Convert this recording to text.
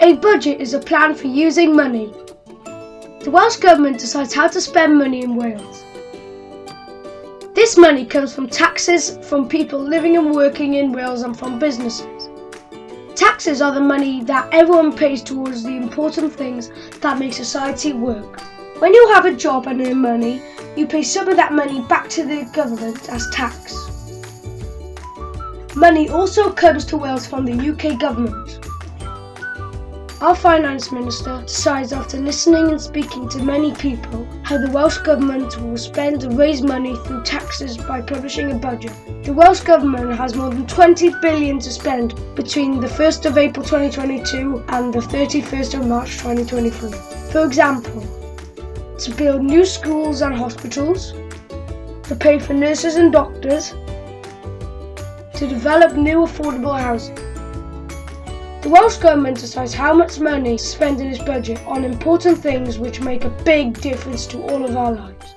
A budget is a plan for using money. The Welsh Government decides how to spend money in Wales. This money comes from taxes from people living and working in Wales and from businesses. Taxes are the money that everyone pays towards the important things that make society work. When you have a job and earn money, you pay some of that money back to the government as tax. Money also comes to Wales from the UK government. Our Finance Minister decides after listening and speaking to many people how the Welsh Government will spend and raise money through taxes by publishing a budget. The Welsh Government has more than 20 billion to spend between the 1st of April 2022 and the 31st of March 2023. For example, to build new schools and hospitals, to pay for nurses and doctors, to develop new affordable housing. The Welsh Government decides how much money to spend in its budget on important things which make a big difference to all of our lives.